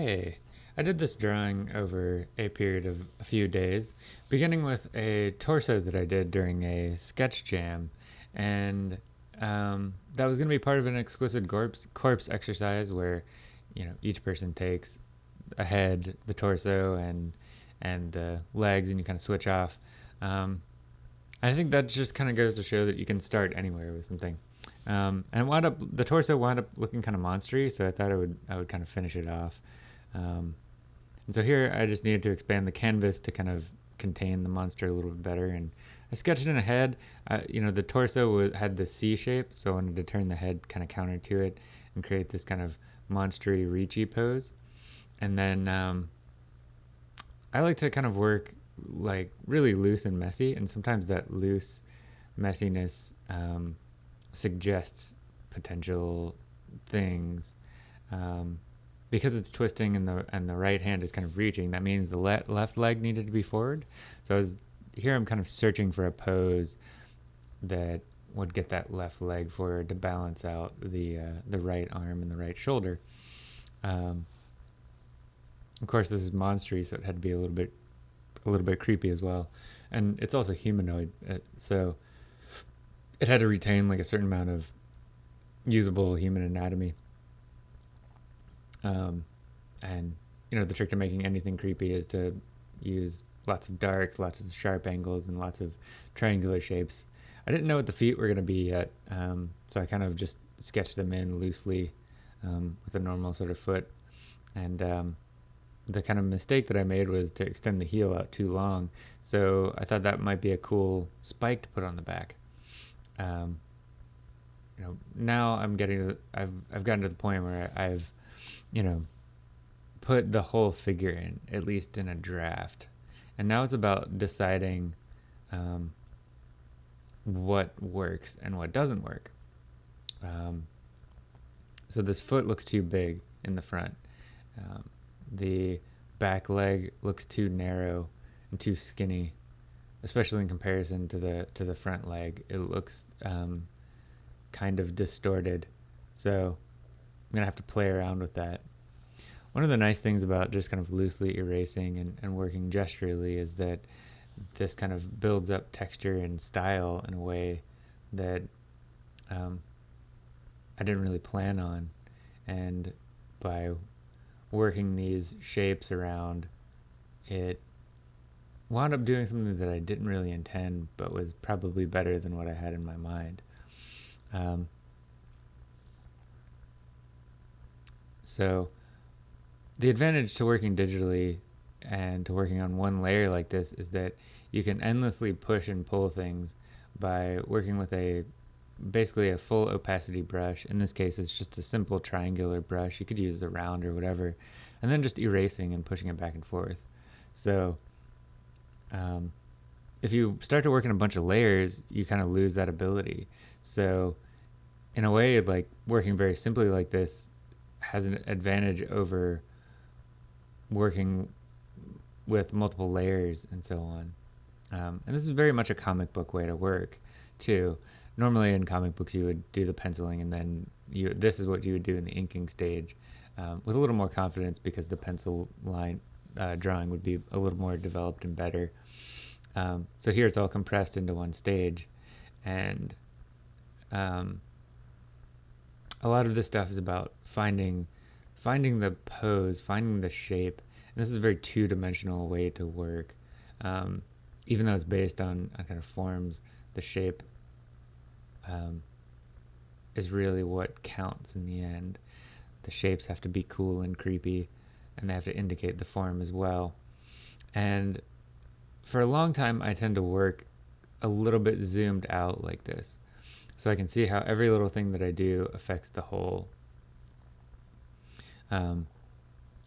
Hey, I did this drawing over a period of a few days, beginning with a torso that I did during a sketch jam, and um, that was going to be part of an exquisite corpse, corpse exercise where, you know, each person takes a head, the torso, and and the legs, and you kind of switch off. Um, I think that just kind of goes to show that you can start anywhere with something. Um, and wound up the torso wound up looking kind of monstery, so I thought I would I would kind of finish it off. Um, and so here I just needed to expand the canvas to kind of contain the monster a little bit better. And I sketched in a head. Uh, you know, the torso was, had the C shape, so I wanted to turn the head kind of counter to it and create this kind of monstery, reachy pose. And then um, I like to kind of work like really loose and messy, and sometimes that loose messiness um, suggests potential things. Um, because it's twisting and the and the right hand is kind of reaching, that means the le left leg needed to be forward. So was, here I'm kind of searching for a pose that would get that left leg forward to balance out the uh, the right arm and the right shoulder. Um, of course, this is monstery, so it had to be a little bit a little bit creepy as well, and it's also humanoid, uh, so it had to retain like a certain amount of usable human anatomy. Um, and you know, the trick to making anything creepy is to use lots of darks, lots of sharp angles, and lots of triangular shapes. I didn't know what the feet were going to be yet, um, so I kind of just sketched them in loosely um, with a normal sort of foot. And um, the kind of mistake that I made was to extend the heel out too long. So I thought that might be a cool spike to put on the back. Um, you know, now I'm getting, I've, I've gotten to the point where I've you know, put the whole figure in, at least in a draft. And now it's about deciding um, what works and what doesn't work. Um, so this foot looks too big in the front. Um, the back leg looks too narrow and too skinny, especially in comparison to the to the front leg. It looks um, kind of distorted. So I'm going to have to play around with that. One of the nice things about just kind of loosely erasing and, and working gesturally is that this kind of builds up texture and style in a way that um, I didn't really plan on. And by working these shapes around, it wound up doing something that I didn't really intend, but was probably better than what I had in my mind. Um, So the advantage to working digitally and to working on one layer like this is that you can endlessly push and pull things by working with a basically a full opacity brush. In this case, it's just a simple triangular brush. You could use a round or whatever, and then just erasing and pushing it back and forth. So um, if you start to work in a bunch of layers, you kind of lose that ability. So in a way, like working very simply like this, has an advantage over working with multiple layers and so on. Um, and this is very much a comic book way to work, too. Normally in comic books you would do the penciling and then you this is what you would do in the inking stage um, with a little more confidence because the pencil line uh, drawing would be a little more developed and better. Um, so here it's all compressed into one stage and um, a lot of this stuff is about finding finding the pose, finding the shape. And this is a very two-dimensional way to work. Um, even though it's based on, on, kind of forms, the shape um, is really what counts in the end. The shapes have to be cool and creepy, and they have to indicate the form as well. And for a long time, I tend to work a little bit zoomed out like this. So I can see how every little thing that I do affects the whole. Um,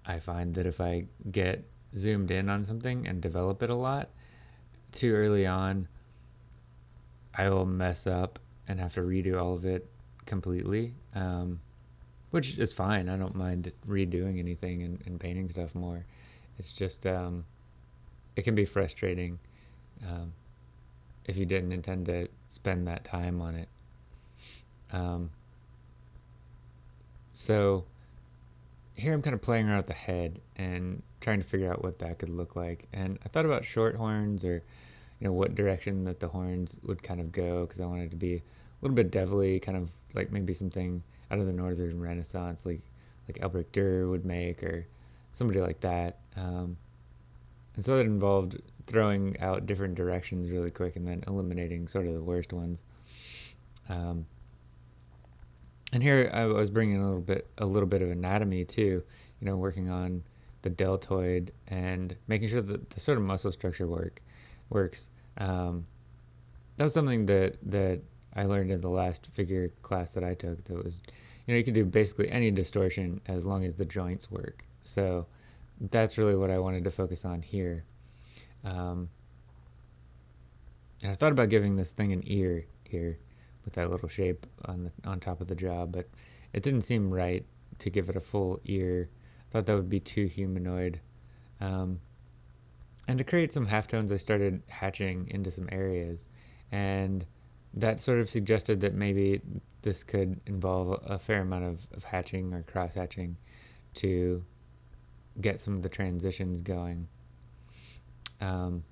I find that if I get zoomed in on something and develop it a lot, too early on, I will mess up and have to redo all of it completely, um, which is fine. I don't mind redoing anything and, and painting stuff more. It's just, um, it can be frustrating um, if you didn't intend to spend that time on it. Um, so here I'm kind of playing around with the head and trying to figure out what that could look like. And I thought about short horns or, you know, what direction that the horns would kind of go because I wanted to be a little bit devilly, kind of like maybe something out of the Northern Renaissance, like like Albrecht Dürer would make or somebody like that. Um, and so that involved throwing out different directions really quick and then eliminating sort of the worst ones. Um, and here I was bringing a little bit a little bit of anatomy too, you know, working on the deltoid and making sure that the sort of muscle structure work works. Um, that was something that that I learned in the last figure class that I took. That was, you know, you can do basically any distortion as long as the joints work. So that's really what I wanted to focus on here. Um, and I thought about giving this thing an ear here with that little shape on the on top of the jaw, but it didn't seem right to give it a full ear. I thought that would be too humanoid. Um, and to create some halftones, I started hatching into some areas, and that sort of suggested that maybe this could involve a fair amount of, of hatching or cross hatching to get some of the transitions going. Um,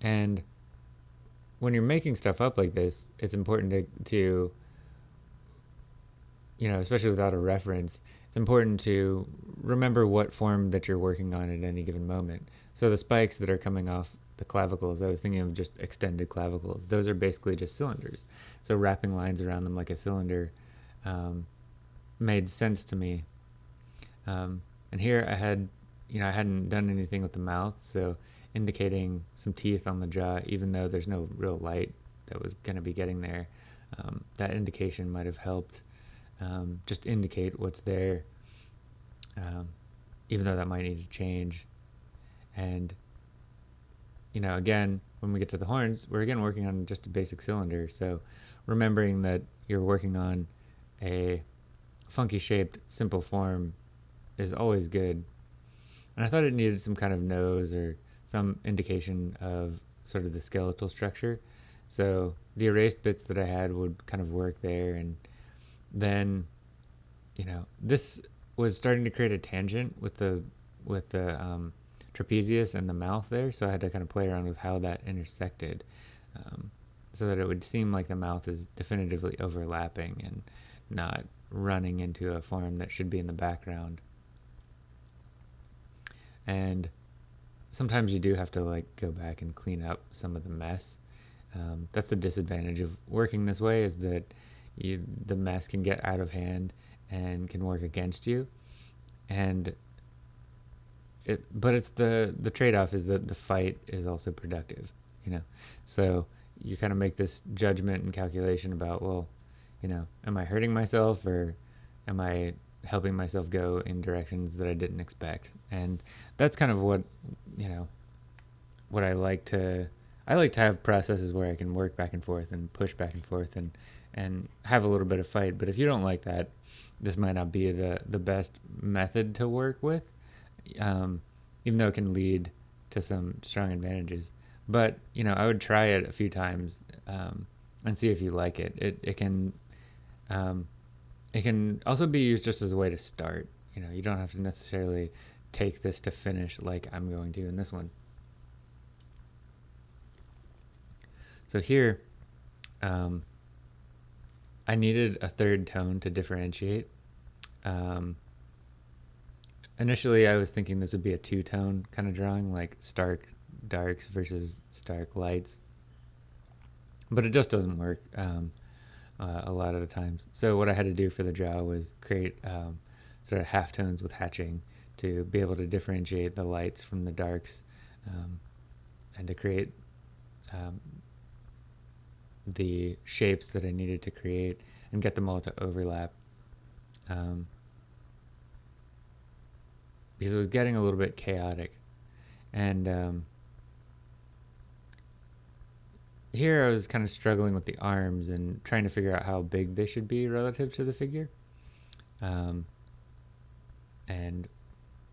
and when you're making stuff up like this, it's important to, to, you know, especially without a reference, it's important to remember what form that you're working on at any given moment. So the spikes that are coming off the clavicles, I was thinking of just extended clavicles. Those are basically just cylinders. So wrapping lines around them like a cylinder um, made sense to me. Um, and here I had, you know, I hadn't done anything with the mouth, so indicating some teeth on the jaw, even though there's no real light that was going to be getting there. Um, that indication might have helped um, just indicate what's there, um, even though that might need to change. And, you know, again, when we get to the horns, we're again working on just a basic cylinder. So remembering that you're working on a funky shaped, simple form is always good. And I thought it needed some kind of nose or some indication of sort of the skeletal structure. So the erased bits that I had would kind of work there. And then, you know, this was starting to create a tangent with the, with the um, trapezius and the mouth there. So I had to kind of play around with how that intersected um, so that it would seem like the mouth is definitively overlapping and not running into a form that should be in the background. And sometimes you do have to like go back and clean up some of the mess. Um, that's the disadvantage of working this way is that you, the mess can get out of hand and can work against you. And it, but it's the the trade-off is that the fight is also productive, you know. So you kind of make this judgment and calculation about, well, you know, am I hurting myself or am I helping myself go in directions that I didn't expect. And that's kind of what, you know, what I like to I like to have processes where I can work back and forth and push back and forth and and have a little bit of fight. But if you don't like that, this might not be the the best method to work with, um, even though it can lead to some strong advantages. But you know, I would try it a few times um, and see if you like it. It it can um, it can also be used just as a way to start. You know, you don't have to necessarily take this to finish like I'm going to in this one. So here, um, I needed a third tone to differentiate. Um, initially, I was thinking this would be a two-tone kind of drawing, like stark darks versus stark lights. But it just doesn't work. Um, uh, a lot of the times. So what I had to do for the jaw was create um, sort of halftones with hatching to be able to differentiate the lights from the darks um, and to create um, the shapes that I needed to create and get them all to overlap. Um, because it was getting a little bit chaotic. And um, here I was kind of struggling with the arms and trying to figure out how big they should be relative to the figure. Um, and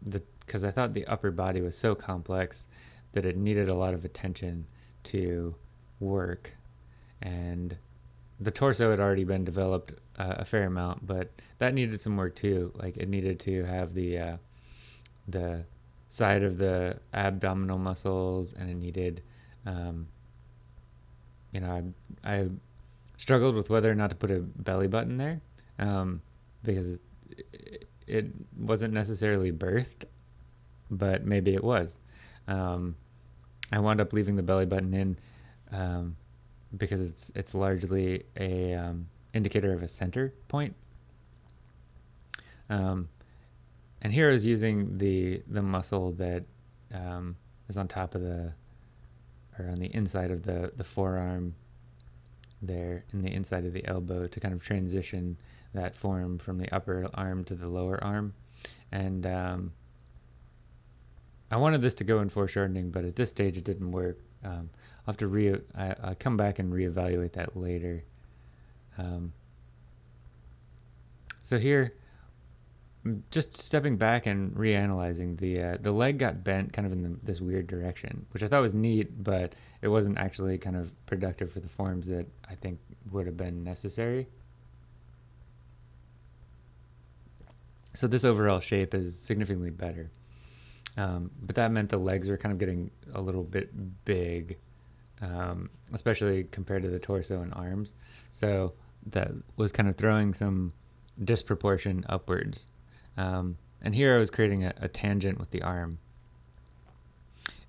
the because I thought the upper body was so complex that it needed a lot of attention to work. And the torso had already been developed uh, a fair amount, but that needed some work too. Like it needed to have the uh, the side of the abdominal muscles, and it needed, um, you know, I, I struggled with whether or not to put a belly button there um, because it, it, wasn't necessarily birthed, but maybe it was. Um, I wound up leaving the belly button in um, because it's it's largely a um, indicator of a center point. Um, and here I was using the the muscle that um, is on top of the or on the inside of the the forearm there in the inside of the elbow to kind of transition that form from the upper arm to the lower arm. And um, I wanted this to go in foreshortening but at this stage it didn't work. Um, I'll have to re I, will come back and reevaluate that later. Um, so here just stepping back and reanalyzing the uh, the leg got bent kind of in the, this weird direction, which I thought was neat, but it wasn't actually kind of productive for the forms that I think would have been necessary. So this overall shape is significantly better, um, but that meant the legs were kind of getting a little bit big, um, especially compared to the torso and arms. So that was kind of throwing some disproportion upwards. Um, and here I was creating a, a, tangent with the arm.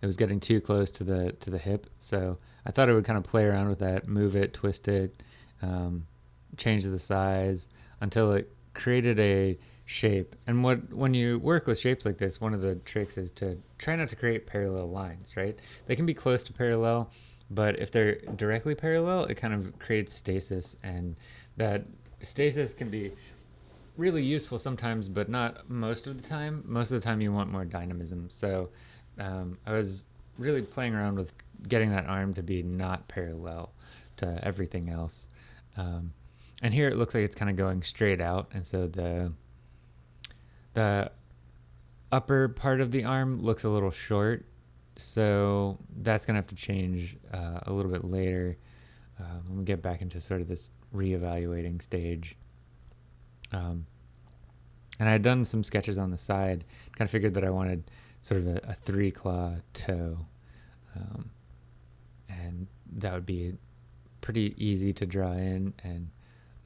It was getting too close to the to the hip, so I thought I would kind of play around with that, move it, twist it, um, change the size until it created a shape. And what when you work with shapes like this, one of the tricks is to try not to create parallel lines, right? They can be close to parallel, but if they're directly parallel, it kind of creates stasis, and that stasis can be really useful sometimes, but not most of the time. Most of the time, you want more dynamism. So um, I was really playing around with getting that arm to be not parallel to everything else. Um, and here it looks like it's kind of going straight out, and so the the upper part of the arm looks a little short. So that's gonna have to change uh, a little bit later um, when we get back into sort of this reevaluating stage. Um, and I had done some sketches on the side, kind of figured that I wanted sort of a, a three claw toe. Um, and that would be pretty easy to draw in, and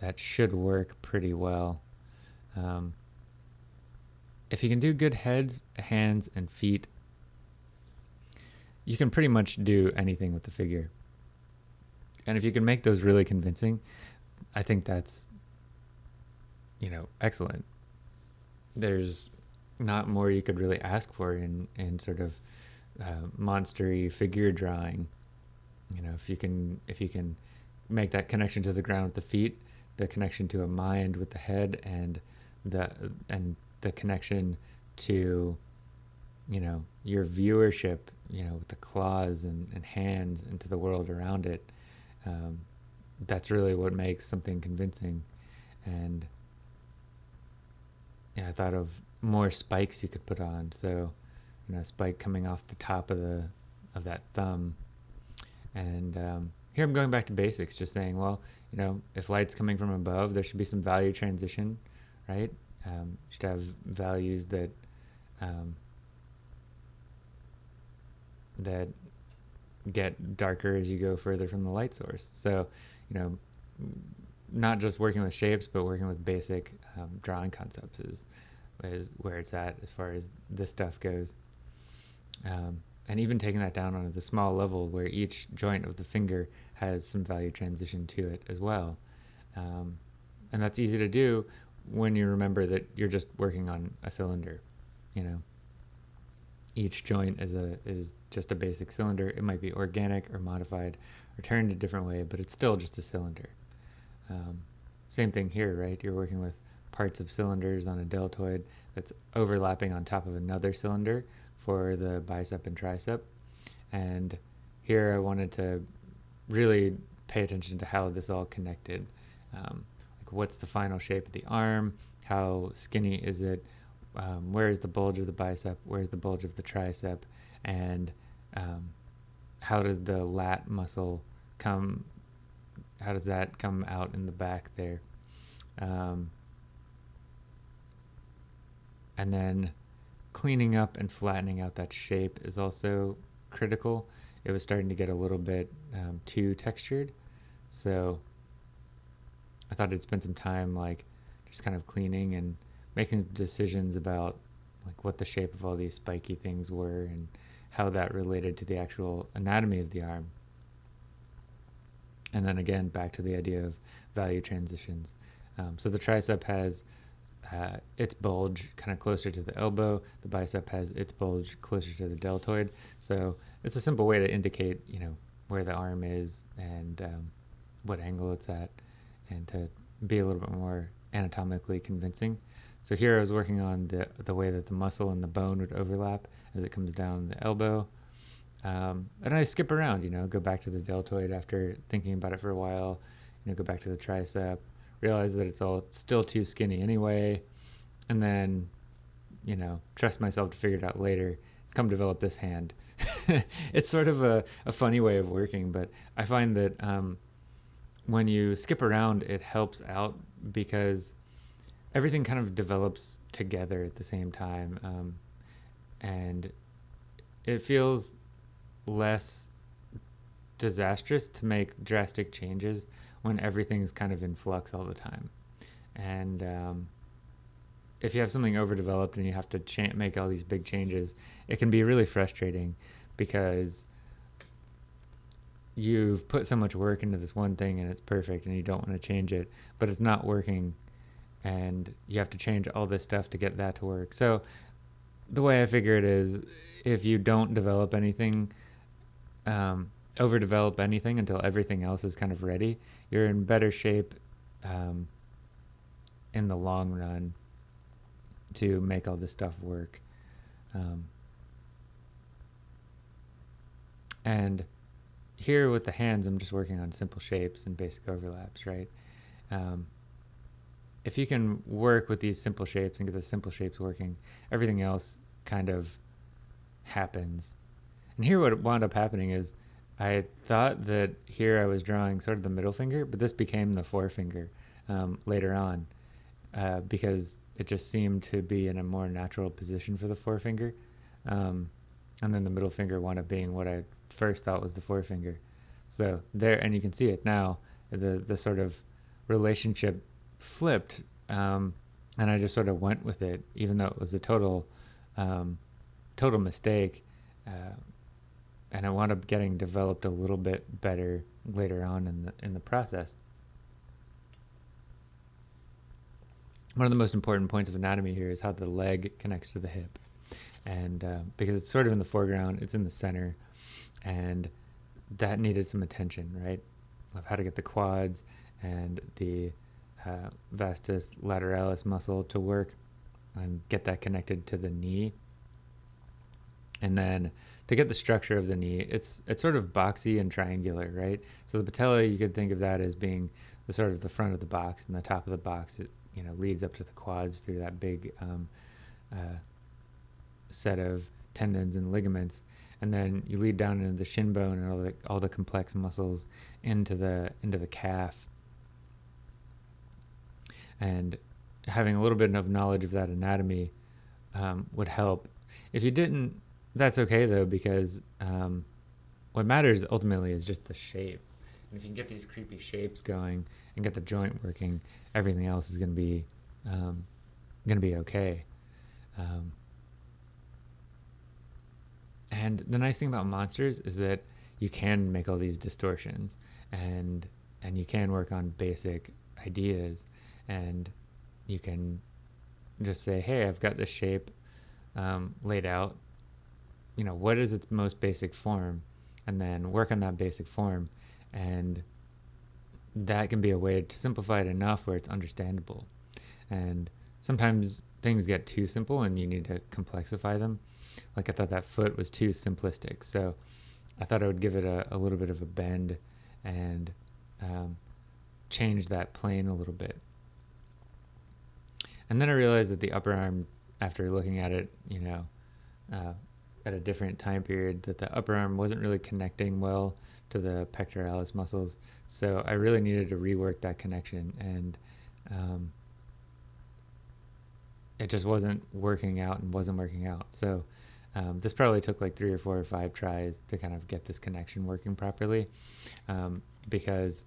that should work pretty well. Um, if you can do good heads, hands, and feet, you can pretty much do anything with the figure. And if you can make those really convincing, I think that's you know, excellent. There's not more you could really ask for in, in sort of uh, monstery figure drawing. You know, if you can if you can make that connection to the ground with the feet, the connection to a mind with the head, and the and the connection to you know your viewership, you know, with the claws and, and hands into the world around it. Um, that's really what makes something convincing, and yeah, I thought of more spikes you could put on. So, you know, a spike coming off the top of the of that thumb. And um, here I'm going back to basics, just saying, well, you know, if light's coming from above, there should be some value transition, right? Um, should have values that um, that get darker as you go further from the light source. So, you know, not just working with shapes, but working with basic um, drawing concepts is, is where it's at as far as this stuff goes. Um, and even taking that down on the small level where each joint of the finger has some value transition to it as well. Um, and that's easy to do when you remember that you're just working on a cylinder, you know. Each joint is a is just a basic cylinder. It might be organic or modified or turned a different way, but it's still just a cylinder. Um, same thing here, right? You're working with parts of cylinders on a deltoid that's overlapping on top of another cylinder for the bicep and tricep. And here I wanted to really pay attention to how this all connected. Um, like what's the final shape of the arm? How skinny is it? Um, where is the bulge of the bicep? Where's the bulge of the tricep? And um, how does the lat muscle come how does that come out in the back there? Um, and then cleaning up and flattening out that shape is also critical. It was starting to get a little bit um, too textured. So I thought I'd spend some time like just kind of cleaning and making decisions about like what the shape of all these spiky things were and how that related to the actual anatomy of the arm. And then again, back to the idea of value transitions. Um, so the tricep has uh, its bulge kind of closer to the elbow. The bicep has its bulge closer to the deltoid. So it's a simple way to indicate, you know, where the arm is and um, what angle it's at, and to be a little bit more anatomically convincing. So here I was working on the the way that the muscle and the bone would overlap as it comes down the elbow. Um, and I skip around, you know, go back to the deltoid after thinking about it for a while, you know, go back to the tricep, realize that it's all still too skinny anyway, and then, you know, trust myself to figure it out later, come develop this hand. it's sort of a, a funny way of working, but I find that um, when you skip around, it helps out because everything kind of develops together at the same time. Um, and it feels less disastrous to make drastic changes when everything's kind of in flux all the time. And um, if you have something overdeveloped and you have to make all these big changes, it can be really frustrating because you've put so much work into this one thing and it's perfect and you don't want to change it, but it's not working and you have to change all this stuff to get that to work. So the way I figure it is if you don't develop anything, um, overdevelop anything until everything else is kind of ready, you're in better shape um, in the long run to make all this stuff work. Um, and here with the hands, I'm just working on simple shapes and basic overlaps, right? Um, if you can work with these simple shapes and get the simple shapes working, everything else kind of happens. And here what wound up happening is I thought that here I was drawing sort of the middle finger, but this became the forefinger um, later on uh, because it just seemed to be in a more natural position for the forefinger. Um, and then the middle finger wound up being what I first thought was the forefinger. So there, and you can see it now, the, the sort of relationship flipped. Um, and I just sort of went with it, even though it was a total, um, total mistake. Uh, and it wound up getting developed a little bit better later on in the in the process. One of the most important points of anatomy here is how the leg connects to the hip, and uh, because it's sort of in the foreground, it's in the center, and that needed some attention, right? Of how to get the quads and the uh, vastus lateralis muscle to work and get that connected to the knee. And then to get the structure of the knee, it's it's sort of boxy and triangular, right? So the patella, you could think of that as being the sort of the front of the box, and the top of the box, it you know leads up to the quads through that big um, uh, set of tendons and ligaments, and then you lead down into the shin bone and all the all the complex muscles into the into the calf. And having a little bit of knowledge of that anatomy um, would help. If you didn't that's okay though because um, what matters ultimately is just the shape. And if you can get these creepy shapes going and get the joint working, everything else is going to be um, going to be okay. Um, and the nice thing about monsters is that you can make all these distortions and and you can work on basic ideas and you can just say, hey, I've got this shape um, laid out you know, what is its most basic form, and then work on that basic form, and that can be a way to simplify it enough where it's understandable. And sometimes things get too simple and you need to complexify them. Like I thought that foot was too simplistic, so I thought I would give it a, a little bit of a bend and um, change that plane a little bit. And then I realized that the upper arm, after looking at it, you know, uh, at a different time period that the upper arm wasn't really connecting well to the pectoralis muscles. So I really needed to rework that connection. And um, it just wasn't working out and wasn't working out. So um, this probably took like three or four or five tries to kind of get this connection working properly, um, because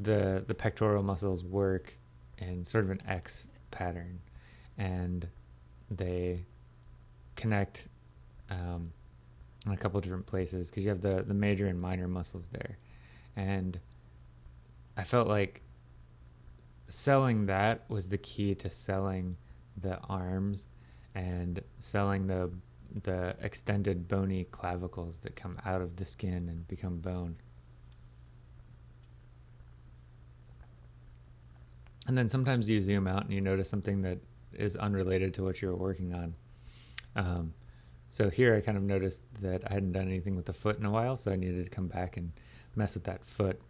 the the pectoral muscles work in sort of an X pattern, and they connect um, in a couple different places because you have the the major and minor muscles there, and I felt like selling that was the key to selling the arms and selling the the extended bony clavicles that come out of the skin and become bone. And then sometimes you zoom out and you notice something that is unrelated to what you're working on. Um, so here I kind of noticed that I hadn't done anything with the foot in a while, so I needed to come back and mess with that foot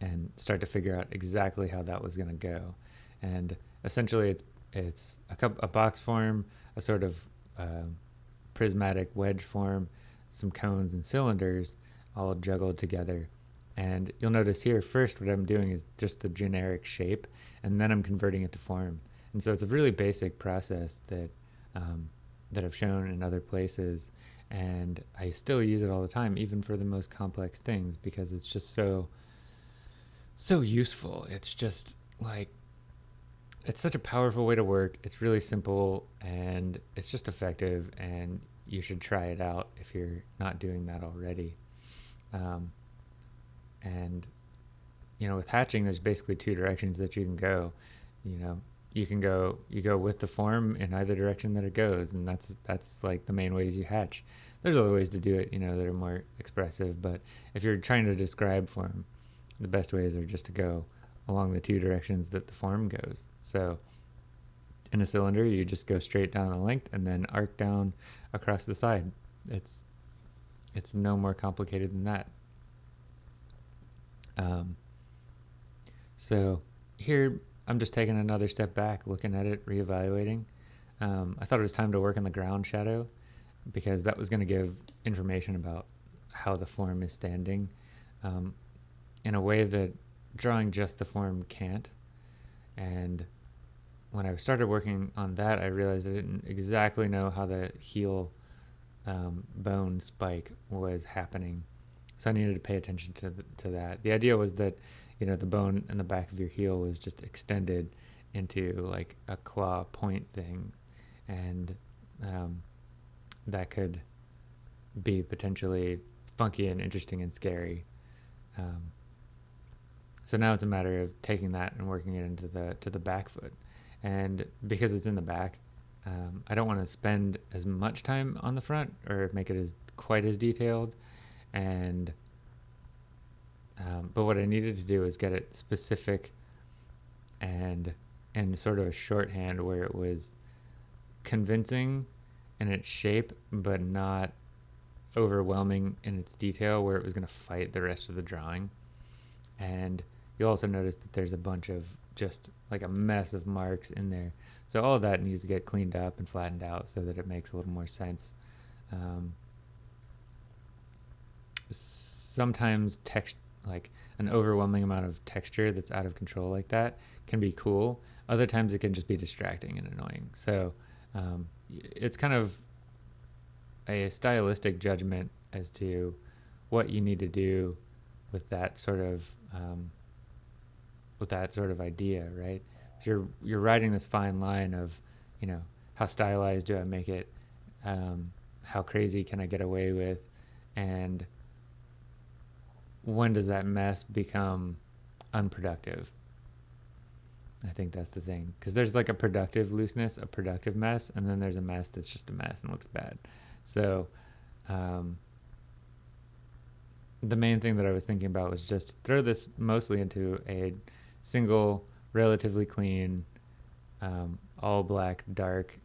and start to figure out exactly how that was going to go. And essentially, it's it's a, cup, a box form, a sort of uh, prismatic wedge form, some cones and cylinders all juggled together. And you'll notice here, first what I'm doing is just the generic shape, and then I'm converting it to form. And so it's a really basic process that um, that I've shown in other places, and I still use it all the time, even for the most complex things, because it's just so so useful. It's just like it's such a powerful way to work. It's really simple and it's just effective, and you should try it out if you're not doing that already. Um, and you know, with hatching, there's basically two directions that you can go. You know, you can go you go with the form in either direction that it goes, and that's that's like the main ways you hatch. There's other ways to do it, you know, that are more expressive. But if you're trying to describe form, the best ways are just to go along the two directions that the form goes. So in a cylinder, you just go straight down the length and then arc down across the side. It's it's no more complicated than that. Um, so here I'm just taking another step back, looking at it, reevaluating. Um, I thought it was time to work in the ground shadow because that was going to give information about how the form is standing um, in a way that drawing just the form can't. And when I started working on that, I realized I didn't exactly know how the heel um, bone spike was happening. So I needed to pay attention to, to that. The idea was that, you know, the bone in the back of your heel was just extended into like a claw point thing. And um, that could be potentially funky and interesting and scary. Um, so now it's a matter of taking that and working it into the to the back foot. And because it's in the back, um, I don't want to spend as much time on the front or make it as quite as detailed. And um, but what I needed to do is get it specific and in sort of a shorthand where it was convincing in its shape, but not overwhelming in its detail, where it was going to fight the rest of the drawing. And You'll also notice that there's a bunch of just like a mess of marks in there. So all of that needs to get cleaned up and flattened out so that it makes a little more sense. Um, sometimes text like an overwhelming amount of texture that's out of control like that can be cool. Other times it can just be distracting and annoying. So um, it's kind of a stylistic judgment as to what you need to do with that sort of um, with that sort of idea, right? You're you're writing this fine line of, you know, how stylized do I make it? Um, how crazy can I get away with? And when does that mess become unproductive? I think that's the thing. Because there's like a productive looseness, a productive mess, and then there's a mess that's just a mess and looks bad. So, um, the main thing that I was thinking about was just throw this mostly into a single, relatively clean, um, all black, dark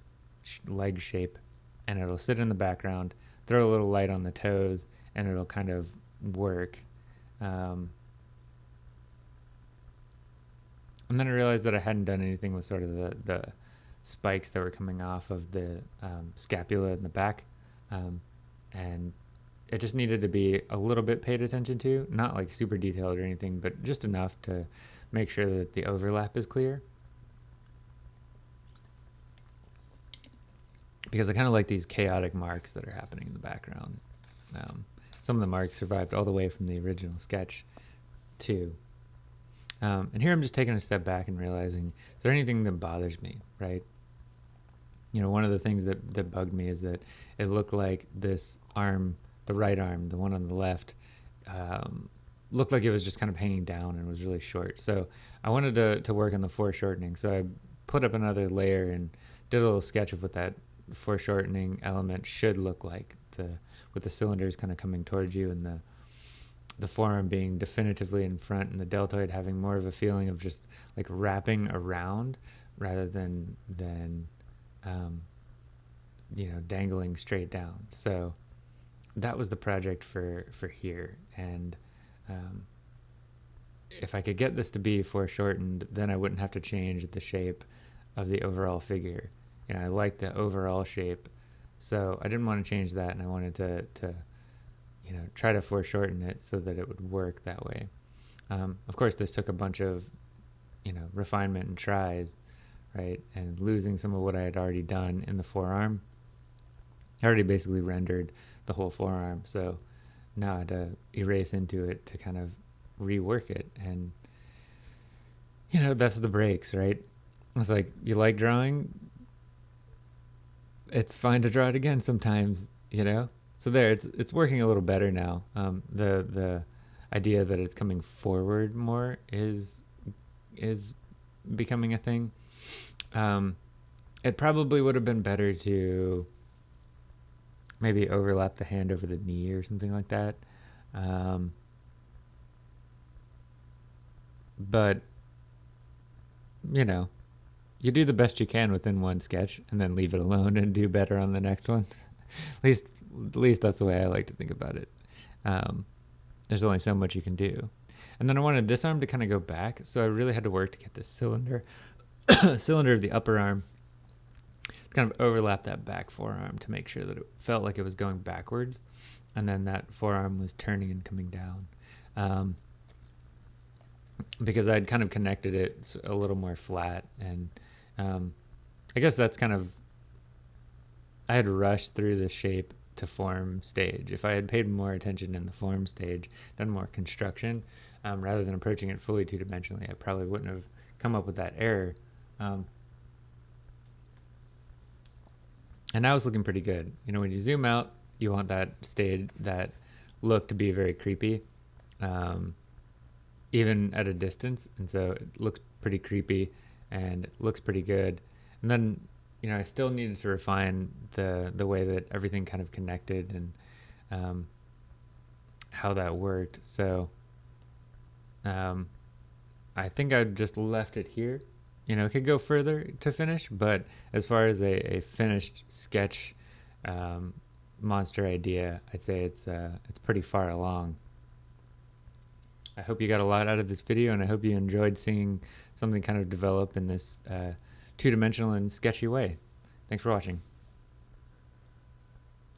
sh- leg shape, and it'll sit in the background, throw a little light on the toes, and it'll kind of work. Um, and then I realized that I hadn't done anything with sort of the, the spikes that were coming off of the um, scapula in the back. Um, and it just needed to be a little bit paid attention to, not like super detailed or anything, but just enough to make sure that the overlap is clear. Because I kind of like these chaotic marks that are happening in the background. Um, some of the marks survived all the way from the original sketch too. Um, and here I'm just taking a step back and realizing, is there anything that bothers me, right? You know, one of the things that, that bugged me is that it looked like this arm, the right arm, the one on the left, um, looked like it was just kind of hanging down and was really short. So I wanted to, to work on the foreshortening. So I put up another layer and did a little sketch of what that foreshortening element should look like the with the cylinders kind of coming towards you and the the forearm being definitively in front and the deltoid having more of a feeling of just like wrapping around rather than than um, you know dangling straight down. So that was the project for for here. And um, if I could get this to be foreshortened then I wouldn't have to change the shape of the overall figure. You know I like the overall shape so I didn't want to change that and I wanted to to you know, try to foreshorten it so that it would work that way. Um, of course, this took a bunch of, you know, refinement and tries, right? And losing some of what I had already done in the forearm. I already basically rendered the whole forearm, so now I had to erase into it to kind of rework it. And, you know, that's the breaks, right? It's like, you like drawing? It's fine to draw it again sometimes, you know? So there, it's it's working a little better now. Um, the the idea that it's coming forward more is is becoming a thing. Um, it probably would have been better to maybe overlap the hand over the knee or something like that. Um, but you know, you do the best you can within one sketch and then leave it alone and do better on the next one. At least at least that's the way I like to think about it. Um, there's only so much you can do. And then I wanted this arm to kind of go back, so I really had to work to get this cylinder, cylinder of the upper arm, kind of overlap that back forearm to make sure that it felt like it was going backwards, and then that forearm was turning and coming down. Um, because I'd kind of connected it a little more flat, and um, I guess that's kind of I had rushed through the shape to form stage. If I had paid more attention in the form stage, done more construction, um, rather than approaching it fully two-dimensionally, I probably wouldn't have come up with that error. Um, and now it's looking pretty good. You know, when you zoom out, you want that stage, that look to be very creepy, um, even at a distance. And so it looks pretty creepy and it looks pretty good. And then you know, I still needed to refine the the way that everything kind of connected and um, how that worked. So um, I think I just left it here. You know, it could go further to finish, but as far as a, a finished sketch um, monster idea, I'd say it's uh, it's pretty far along. I hope you got a lot out of this video, and I hope you enjoyed seeing something kind of develop in this uh, two-dimensional and sketchy way. Thanks for watching.